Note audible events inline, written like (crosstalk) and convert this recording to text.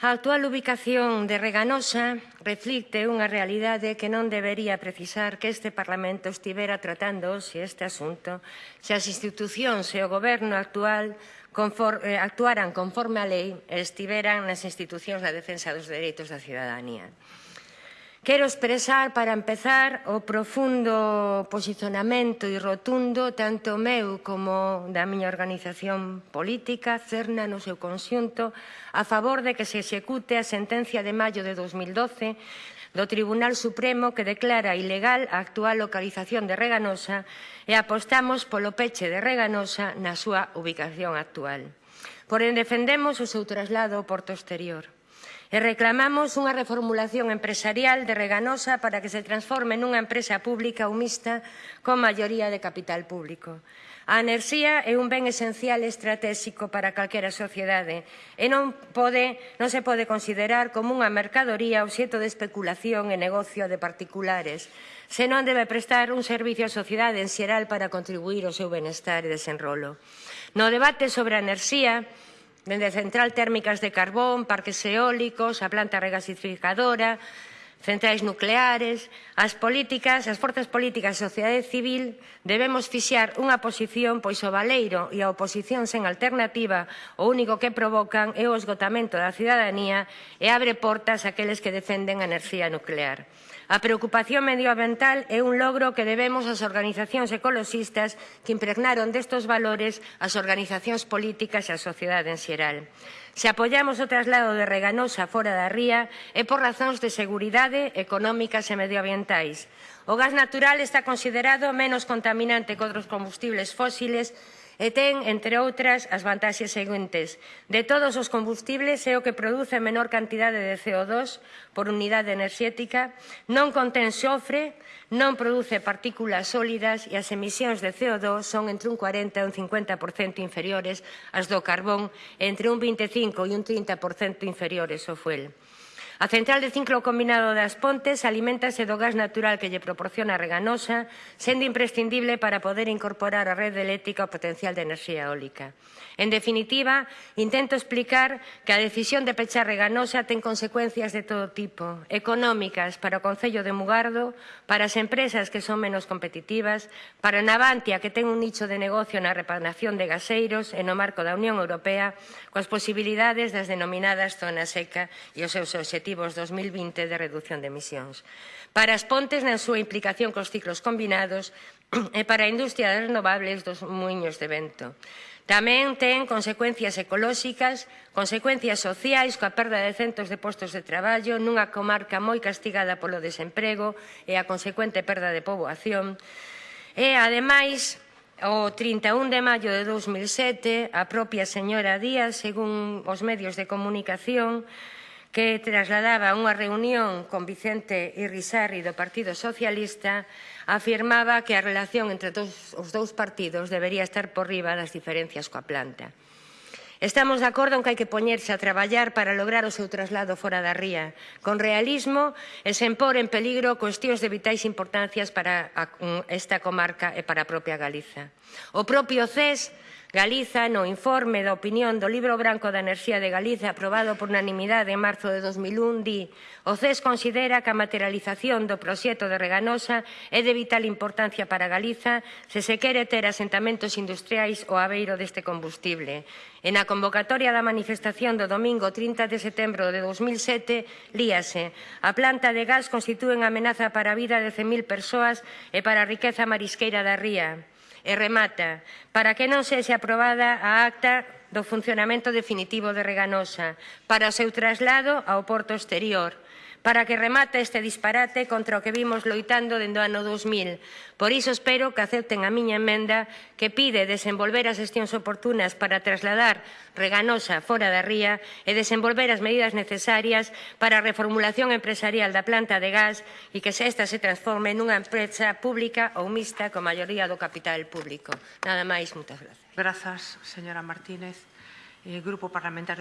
A actual ubicación de Reganosa reflicte unha realidade que non debería precisar que este Parlamento estivera tratando hoxe este asunto se as institucións e o goberno actual conforme, eh, actuaran conforme á lei e estiveran nas institucións da defensa dos dereitos da cidadanía. Quero expresar, para empezar, o profundo posicionamento e rotundo tanto meu como da miña organización política, CERNA, no seu conxunto, a favor de que se execute a sentencia de maio de 2012 do Tribunal Supremo que declara ilegal a actual localización de Reganosa e apostamos polo peche de Reganosa na súa ubicación actual. Porén, defendemos o seu traslado ao porto exterior. E reclamamos unha reformulación empresarial de Reganosa para que se transforme nunha empresa pública ou mixta con maioría de capital público. A enerxía é un ben esencial e estratégico para calquera sociedade e non, pode, non se pode considerar como unha mercadoría obxeto de especulación e negocio de particulares, senón debe prestar un servicio á sociedade en xeral para contribuir ao seu benestar e desenrolo. No debate sobre a enerxía, dende central térmicas de carbón, parques eólicos, a planta regasificadora, centrais nucleares, as políticas, as forzas políticas e a sociedade civil debemos fixar unha posición pois o valeiro e a oposición sen alternativa o único que provocan é o esgotamento da cidadanía e abre portas aqueles que defenden a enerxía nuclear. A preocupación medioambiental é un logro que debemos ás organizacións ecoloxistas que impregnaron destos valores as organizacións políticas e a sociedade en xeral. Se apoiamos o traslado de Reganosa fora da ría é por razóns de seguridade, económicas e medioambientais. O gas natural está considerado menos contaminante que outros combustibles fósiles e ten, entre outras, as vantaxes seguintes. De todos os combustibles é o que produce menor cantidade de CO2 por unidade enerxética, non contén xofre, non produce partículas sólidas e as emisións de CO2 son entre un 40 e un 50% inferiores ás do carbón, entre un 25 e un 30% inferiores ao fuel. A central de ciclo combinado das Pontes alimentase do gas natural que lle proporciona Reganosa, sendo imprescindible para poder incorporar a rede eléctrica o potencial de enerxía eólica. En definitiva, intento explicar que a decisión de pechar Reganosa ten consecuencias de todo tipo, económicas para o Concello de Mugardo, para as empresas que son menos competitivas, para Navantia, que ten un nicho de negocio na repanación de gaseiros e no marco da Unión Europea, coas posibilidades das denominadas zonas seca e os seus objetivos obxectivos 2020 de reducción de emisións. Para as pontes na súa implicación cos ciclos combinados (clears throat) e para a industria das renovables dos muiños de vento. Tamén ten consecuencias ecolóxicas, consecuencias sociais coa perda de centos de postos de traballo nunha comarca moi castigada polo desemprego e a consecuente perda de poboación. E, ademais, o 31 de maio de 2007, a propia señora Díaz, según os medios de comunicación, que trasladaba unha reunión con Vicente Irrisarri do Partido Socialista, afirmaba que a relación entre dos, os dous partidos debería estar por riba das diferencias coa planta. Estamos de acordo en que hai que poñerse a traballar para lograr o seu traslado fora da ría, con realismo e sen pôr en peligro cuestións de vitais importancias para esta comarca e para a propia Galiza. O propio CES Galiza no informe da opinión do Libro Branco da Enerxía de Galiza aprobado por unanimidade en marzo de 2001 di o CES considera que a materialización do proxecto de Reganosa é de vital importancia para Galiza se se quere ter asentamentos industriais o aveiro deste combustible. En a convocatoria da manifestación do domingo 30 de setembro de 2007 líase a planta de gas constitúe unha amenaza para a vida de 100.000 persoas e para a riqueza marisqueira da ría. E remata, para que non sexe aprobada a acta do funcionamento definitivo de Reganosa, para o seu traslado ao porto exterior, para que remate este disparate contra o que vimos loitando dende o ano 2000. Por iso espero que acepten a miña emenda que pide desenvolver as xestións oportunas para trasladar Reganosa fora da ría e desenvolver as medidas necesarias para a reformulación empresarial da planta de gas e que esta se transforme nunha empresa pública ou mixta con maioría do capital público. Nada máis, moitas grazas. Grazas, señora Martínez. Eh, Grupo Parlamentario